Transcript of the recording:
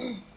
Mm-hmm.